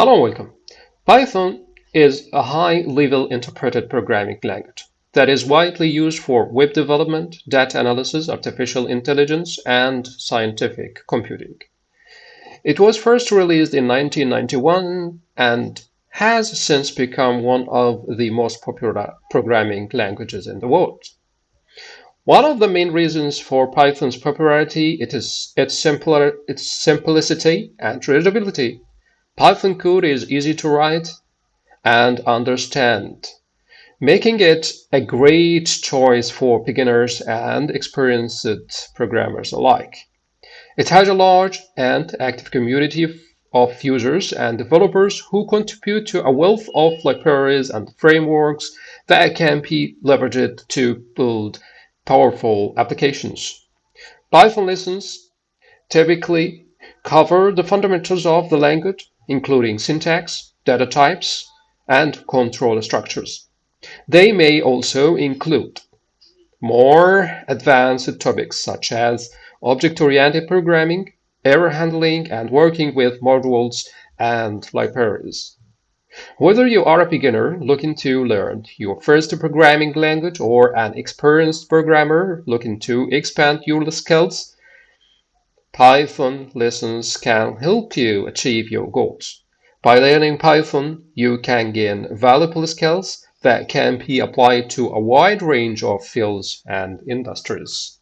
Hello and welcome. Python is a high-level interpreted programming language that is widely used for web development, data analysis, artificial intelligence, and scientific computing. It was first released in 1991 and has since become one of the most popular programming languages in the world. One of the main reasons for Python's popularity it is its, simpler, its simplicity and readability Python code is easy to write and understand, making it a great choice for beginners and experienced programmers alike. It has a large and active community of users and developers who contribute to a wealth of libraries and frameworks that can be leveraged to build powerful applications. Python lessons typically cover the fundamentals of the language including syntax, data types, and control structures. They may also include more advanced topics such as object-oriented programming, error handling, and working with modules and libraries. Whether you are a beginner looking to learn your first programming language or an experienced programmer looking to expand your skills, Python lessons can help you achieve your goals. By learning Python, you can gain valuable skills that can be applied to a wide range of fields and industries.